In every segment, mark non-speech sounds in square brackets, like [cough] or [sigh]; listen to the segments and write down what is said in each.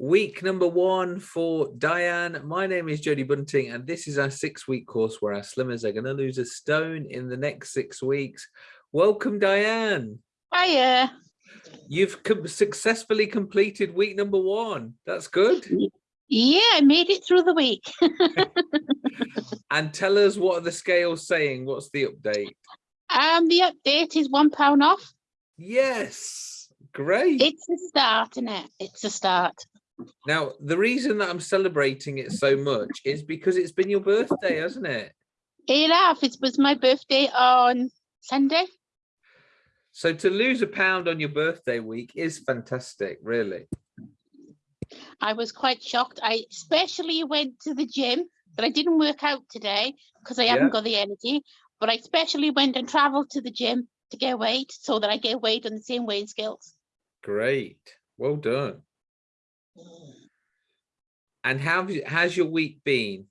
Week number one for Diane. My name is Jody Bunting, and this is our six week course where our slimmers are going to lose a stone in the next six weeks. Welcome, Diane. Hiya. You've com successfully completed week number one. That's good. Yeah, I made it through the week. [laughs] and tell us what are the scales saying? What's the update? Um, the update is one pound off. Yes, great. It's a start, isn't it? It's a start. Now, the reason that I'm celebrating it so much is because it's been your birthday, hasn't it? Have. It was my birthday on Sunday. So to lose a pound on your birthday week is fantastic, really. I was quite shocked. I especially went to the gym, but I didn't work out today because I haven't yeah. got the energy. But I especially went and traveled to the gym to get weight so that I get weight on the same weighing scales. Great. Well done. And how has your week been?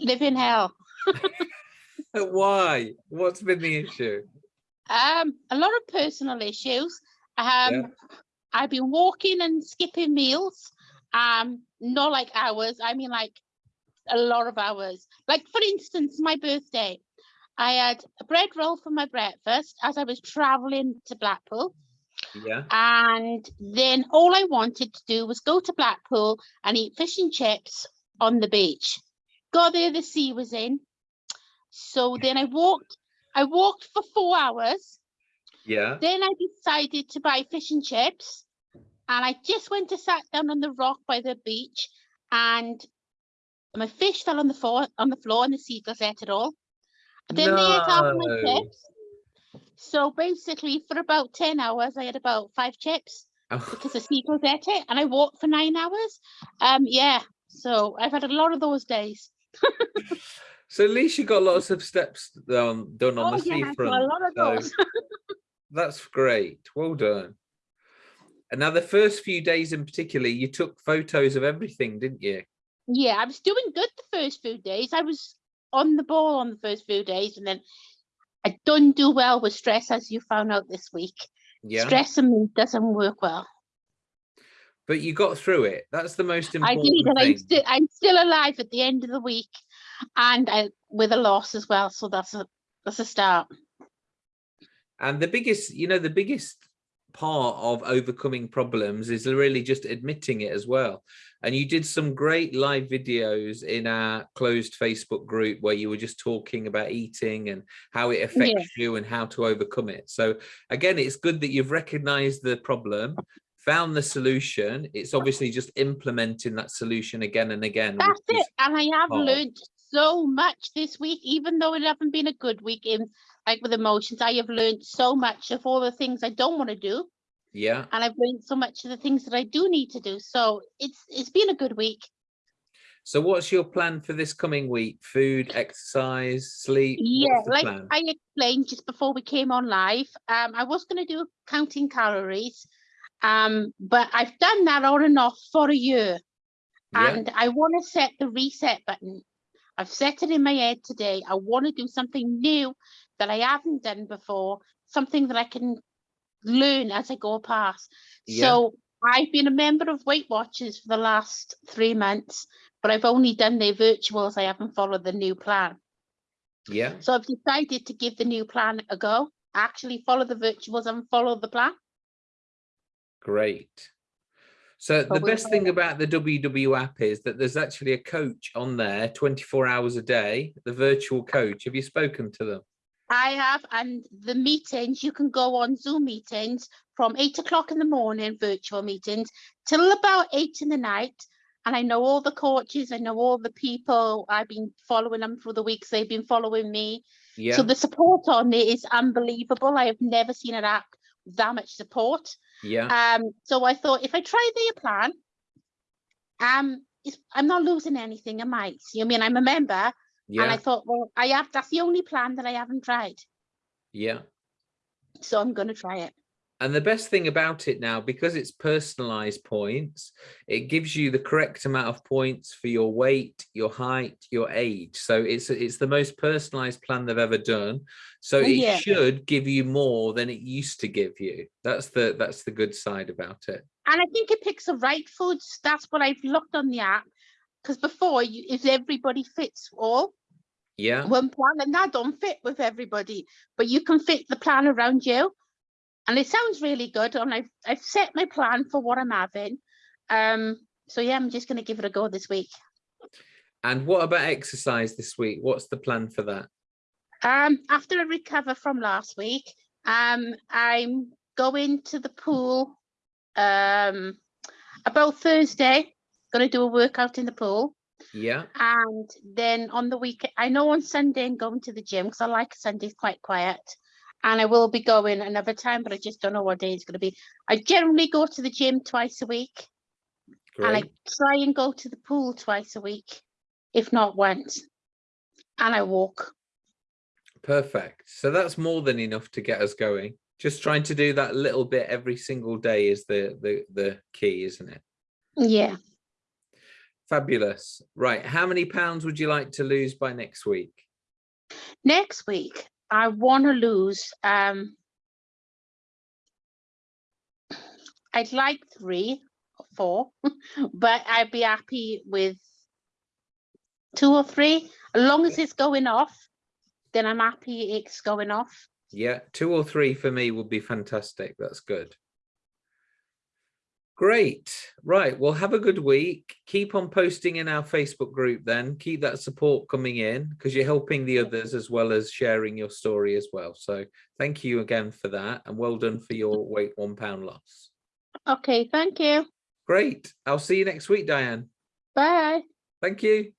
Live in hell. [laughs] Why? What's been the issue? Um, a lot of personal issues. Um, yeah. I've been walking and skipping meals. Um, not like hours. I mean, like a lot of hours. Like for instance, my birthday. I had a bread roll for my breakfast as I was traveling to Blackpool. Yeah. And then all I wanted to do was go to Blackpool and eat fish and chips on the beach. Got there, the sea was in. So then I walked, I walked for four hours. Yeah. Then I decided to buy fish and chips. And I just went to sat down on the rock by the beach and my fish fell on the floor on the floor and the seagulls ate it all. then no. they ate half my chips so basically, for about 10 hours, I had about five chips oh. because the seagulls ate it, and I walked for nine hours. Um, yeah, so I've had a lot of those days. [laughs] so at least you got lots of steps done, done on oh, the yeah, seafront. A lot of those. So [laughs] that's great. Well done. And now the first few days in particular, you took photos of everything, didn't you? Yeah, I was doing good the first few days. I was on the ball on the first few days, and then I don't do well with stress, as you found out this week. Yeah. Stress and me doesn't work well. But you got through it. That's the most important. I did, and thing. I'm still I'm still alive at the end of the week, and I with a loss as well. So that's a that's a start. And the biggest, you know, the biggest part of overcoming problems is really just admitting it as well and you did some great live videos in our closed facebook group where you were just talking about eating and how it affects yeah. you and how to overcome it so again it's good that you've recognized the problem found the solution it's obviously just implementing that solution again and again that's it and i have hard. learned so much this week even though it hasn't been a good week in like with emotions. I have learned so much of all the things i don't want to do. Yeah. And i've learned so much of the things that i do need to do. So it's it's been a good week. So what's your plan for this coming week? Food exercise sleep? Yeah like plan? i explained just before we came on live um i was going to do counting calories um but i've done that on and off for a year. Yeah. and i want to set the reset button i've set it in my head today i want to do something new that i haven't done before something that i can learn as I go past. Yeah. So I've been a member of Weight Watchers for the last three months, but I've only done their virtuals. I haven't followed the new plan. Yeah. So I've decided to give the new plan a go. Actually follow the virtuals and follow the plan. Great. So the best thing about the WW app is that there's actually a coach on there 24 hours a day, the virtual coach. Have you spoken to them? I have, and the meetings, you can go on Zoom meetings from eight o'clock in the morning, virtual meetings, till about eight in the night. And I know all the coaches, I know all the people. I've been following them through the weeks, they've been following me. Yeah. So the support on it is unbelievable. I have never seen an app with that much support. Yeah. Um, so I thought if I try their plan, um, I'm not losing anything, am I? You I mean I'm a member, yeah. And I thought, well, I have that's the only plan that I haven't tried. Yeah. So I'm gonna try it. And the best thing about it now, because it's personalized points, it gives you the correct amount of points for your weight, your height, your age. So it's it's the most personalized plan they've ever done. So oh, it Yeah. should give you more than it used to give you. That's the that's the good side about it. And I think it picks the right foods. That's what I've looked on the app. Because before, you, if everybody fits all Yeah. one plan, and that don't fit with everybody, but you can fit the plan around you. And it sounds really good. And I've I've set my plan for what I'm having. Um. So yeah, I'm just gonna give it a go this week. And what about exercise this week? What's the plan for that? Um. After I recover from last week, um, I'm going to the pool. Um, about Thursday, gonna do a workout in the pool. Yeah. And then on the week, I know on Sunday I'm going to the gym because I like Sundays quite quiet. And I will be going another time, but I just don't know what day it's going to be. I generally go to the gym twice a week and I try and go to the pool twice a week, if not once. And I walk. Perfect. So that's more than enough to get us going. Just trying to do that little bit every single day is the the the key, isn't it? Yeah. Fabulous. Right. How many pounds would you like to lose by next week? Next week, I want to lose. Um, I'd like three four, [laughs] but I'd be happy with two or three. As long as it's going off, then I'm happy it's going off. Yeah, two or three for me would be fantastic. That's good. Great. Right. Well, have a good week. Keep on posting in our Facebook group then. Keep that support coming in because you're helping the others as well as sharing your story as well. So thank you again for that and well done for your weight one pound loss. Okay, thank you. Great. I'll see you next week, Diane. Bye. Thank you.